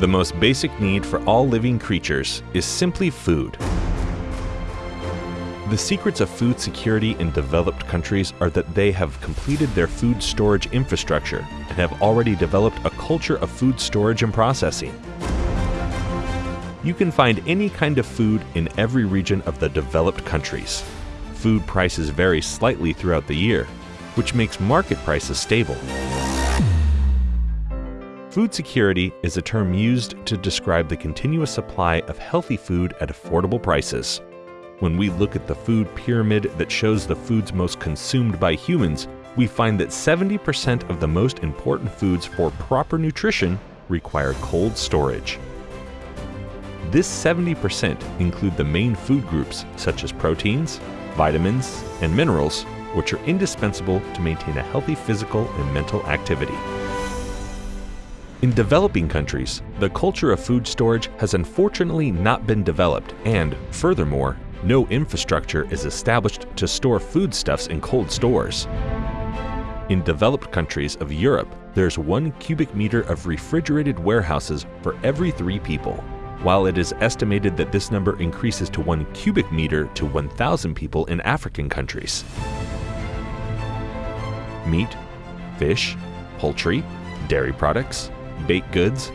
The most basic need for all living creatures is simply food. The secrets of food security in developed countries are that they have completed their food storage infrastructure and have already developed a culture of food storage and processing. You can find any kind of food in every region of the developed countries. Food prices vary slightly throughout the year, which makes market prices stable. Food security is a term used to describe the continuous supply of healthy food at affordable prices. When we look at the food pyramid that shows the foods most consumed by humans, we find that 70% of the most important foods for proper nutrition require cold storage. This 70% include the main food groups such as proteins, vitamins, and minerals, which are indispensable to maintain a healthy physical and mental activity. In developing countries, the culture of food storage has unfortunately not been developed and, furthermore, no infrastructure is established to store foodstuffs in cold stores. In developed countries of Europe, there's one cubic meter of refrigerated warehouses for every three people, while it is estimated that this number increases to one cubic meter to 1,000 people in African countries. Meat, fish, poultry, dairy products, baked goods,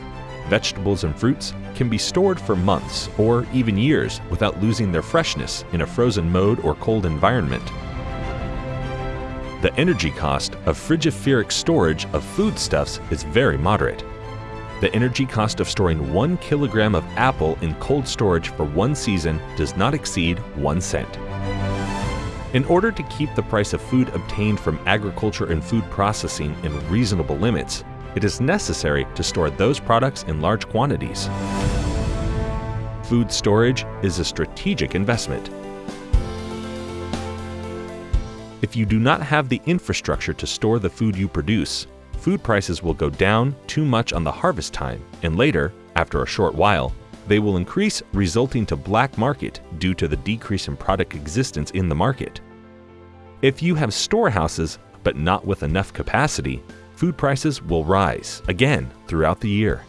vegetables and fruits can be stored for months or even years without losing their freshness in a frozen mode or cold environment. The energy cost of frigorific storage of foodstuffs is very moderate. The energy cost of storing one kilogram of apple in cold storage for one season does not exceed one cent. In order to keep the price of food obtained from agriculture and food processing in reasonable limits, it is necessary to store those products in large quantities. Food storage is a strategic investment. If you do not have the infrastructure to store the food you produce, food prices will go down too much on the harvest time, and later, after a short while, they will increase resulting to black market due to the decrease in product existence in the market. If you have storehouses but not with enough capacity, food prices will rise again throughout the year.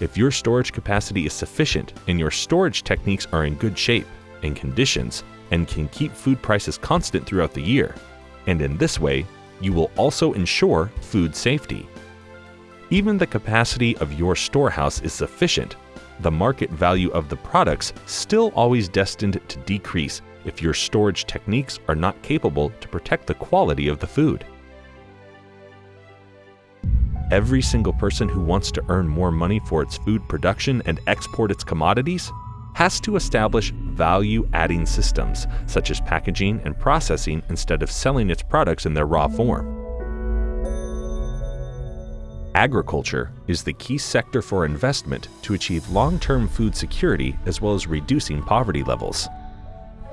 If your storage capacity is sufficient and your storage techniques are in good shape and conditions and can keep food prices constant throughout the year, and in this way, you will also ensure food safety. Even the capacity of your storehouse is sufficient, the market value of the products still always destined to decrease if your storage techniques are not capable to protect the quality of the food. Every single person who wants to earn more money for its food production and export its commodities has to establish value adding systems, such as packaging and processing, instead of selling its products in their raw form. Agriculture is the key sector for investment to achieve long term food security as well as reducing poverty levels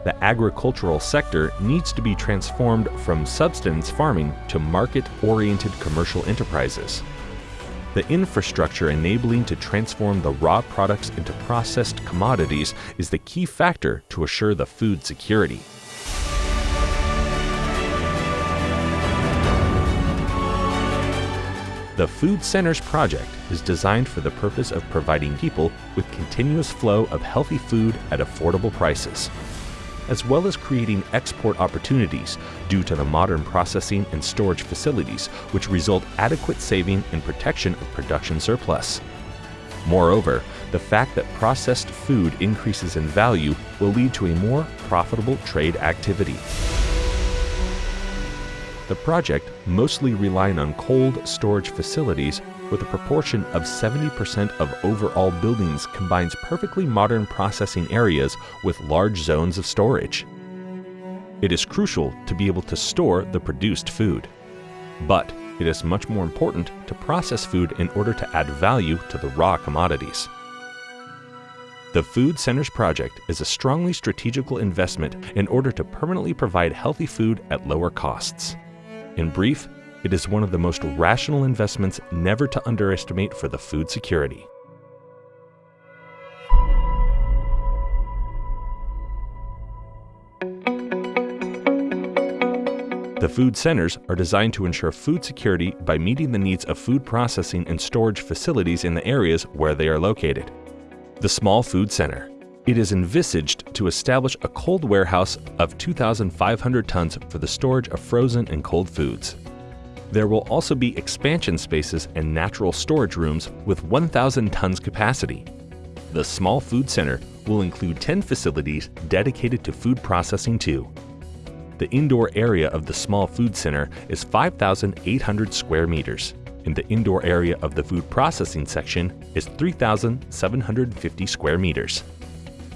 the agricultural sector needs to be transformed from subsistence farming to market-oriented commercial enterprises. The infrastructure enabling to transform the raw products into processed commodities is the key factor to assure the food security. The Food Centers project is designed for the purpose of providing people with continuous flow of healthy food at affordable prices as well as creating export opportunities due to the modern processing and storage facilities, which result adequate saving and protection of production surplus. Moreover, the fact that processed food increases in value will lead to a more profitable trade activity. The project, mostly relying on cold storage facilities, with a proportion of 70% of overall buildings combines perfectly modern processing areas with large zones of storage. It is crucial to be able to store the produced food. But it is much more important to process food in order to add value to the raw commodities. The Food Centers Project is a strongly strategical investment in order to permanently provide healthy food at lower costs. In brief, it is one of the most rational investments never to underestimate for the food security. The food centers are designed to ensure food security by meeting the needs of food processing and storage facilities in the areas where they are located. The Small Food Center. It is envisaged to establish a cold warehouse of 2,500 tons for the storage of frozen and cold foods. There will also be expansion spaces and natural storage rooms with 1,000 tons capacity. The Small Food Center will include 10 facilities dedicated to food processing too. The indoor area of the Small Food Center is 5,800 square meters, and the indoor area of the food processing section is 3,750 square meters.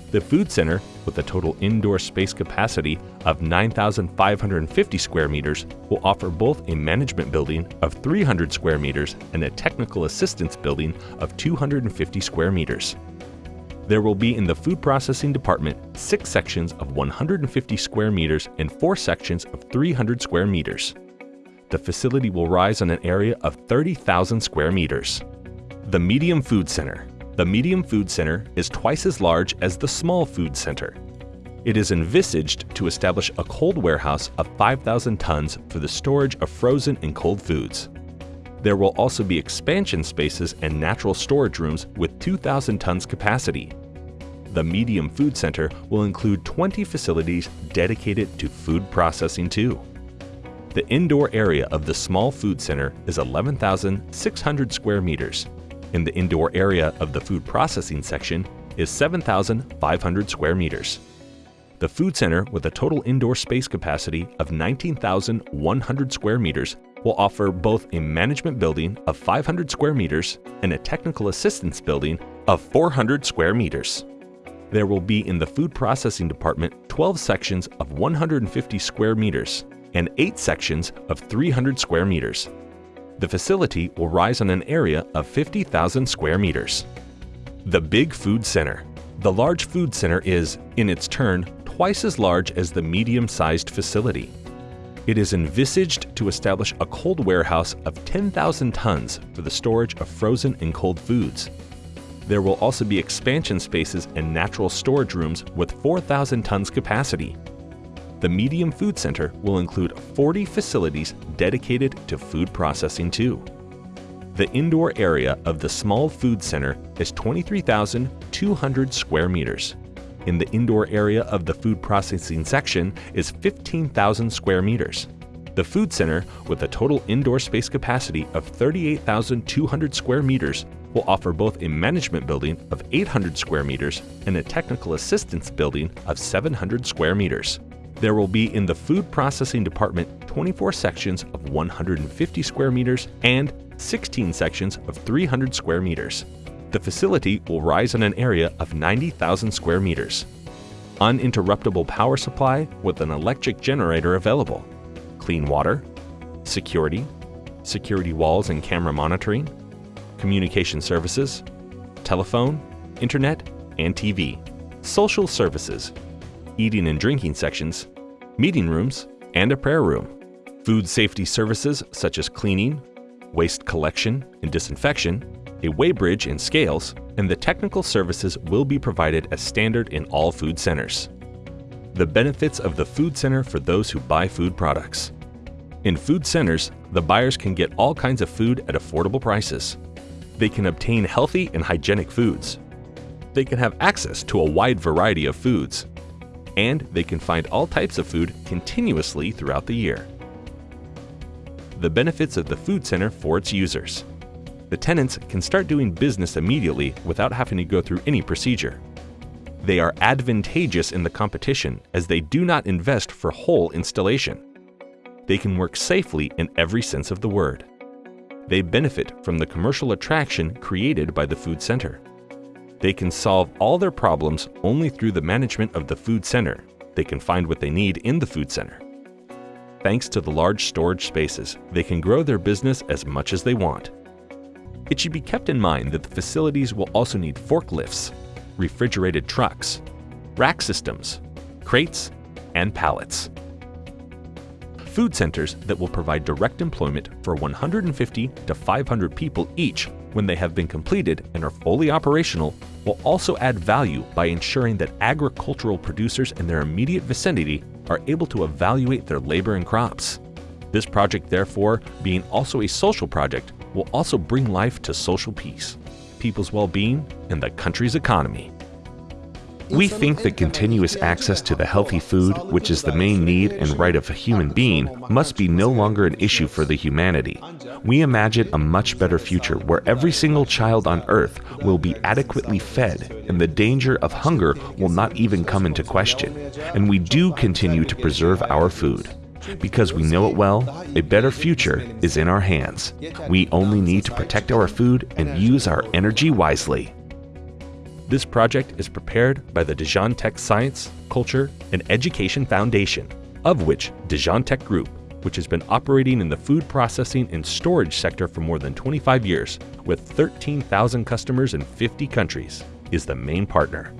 The Food Center, with a total indoor space capacity of 9,550 square meters, will offer both a management building of 300 square meters and a technical assistance building of 250 square meters. There will be in the food processing department six sections of 150 square meters and four sections of 300 square meters. The facility will rise on an area of 30,000 square meters. The Medium Food Center the Medium Food Center is twice as large as the Small Food Center. It is envisaged to establish a cold warehouse of 5,000 tons for the storage of frozen and cold foods. There will also be expansion spaces and natural storage rooms with 2,000 tons capacity. The Medium Food Center will include 20 facilities dedicated to food processing too. The indoor area of the Small Food Center is 11,600 square meters in the indoor area of the food processing section is 7,500 square meters. The food center, with a total indoor space capacity of 19,100 square meters, will offer both a management building of 500 square meters and a technical assistance building of 400 square meters. There will be in the food processing department 12 sections of 150 square meters and 8 sections of 300 square meters, the facility will rise on an area of 50,000 square meters. The Big Food Center. The large food center is, in its turn, twice as large as the medium-sized facility. It is envisaged to establish a cold warehouse of 10,000 tons for the storage of frozen and cold foods. There will also be expansion spaces and natural storage rooms with 4,000 tons capacity. The Medium Food Center will include 40 facilities dedicated to food processing too. The indoor area of the Small Food Center is 23,200 square meters. In the indoor area of the food processing section is 15,000 square meters. The Food Center, with a total indoor space capacity of 38,200 square meters, will offer both a management building of 800 square meters and a technical assistance building of 700 square meters. There will be in the food processing department 24 sections of 150 square meters and 16 sections of 300 square meters. The facility will rise on an area of 90,000 square meters. Uninterruptible power supply with an electric generator available. Clean water, security, security walls and camera monitoring, communication services, telephone, internet, and TV, social services, eating and drinking sections, meeting rooms, and a prayer room. Food safety services such as cleaning, waste collection and disinfection, a weighbridge and scales, and the technical services will be provided as standard in all food centers. The benefits of the food center for those who buy food products. In food centers, the buyers can get all kinds of food at affordable prices. They can obtain healthy and hygienic foods. They can have access to a wide variety of foods, and they can find all types of food continuously throughout the year. The benefits of the food center for its users. The tenants can start doing business immediately without having to go through any procedure. They are advantageous in the competition as they do not invest for whole installation. They can work safely in every sense of the word. They benefit from the commercial attraction created by the food center. They can solve all their problems only through the management of the food center. They can find what they need in the food center. Thanks to the large storage spaces, they can grow their business as much as they want. It should be kept in mind that the facilities will also need forklifts, refrigerated trucks, rack systems, crates, and pallets. Food centers that will provide direct employment for 150 to 500 people each when they have been completed and are fully operational, will also add value by ensuring that agricultural producers in their immediate vicinity are able to evaluate their labor and crops. This project, therefore, being also a social project, will also bring life to social peace, people's well being, and the country's economy. We think that continuous access to the healthy food, which is the main need and right of a human being, must be no longer an issue for the humanity. We imagine a much better future where every single child on earth will be adequately fed and the danger of hunger will not even come into question. And we do continue to preserve our food. Because we know it well, a better future is in our hands. We only need to protect our food and use our energy wisely. This project is prepared by the Dijon Tech Science, Culture, and Education Foundation, of which Dijon Tech Group, which has been operating in the food processing and storage sector for more than 25 years, with 13,000 customers in 50 countries, is the main partner.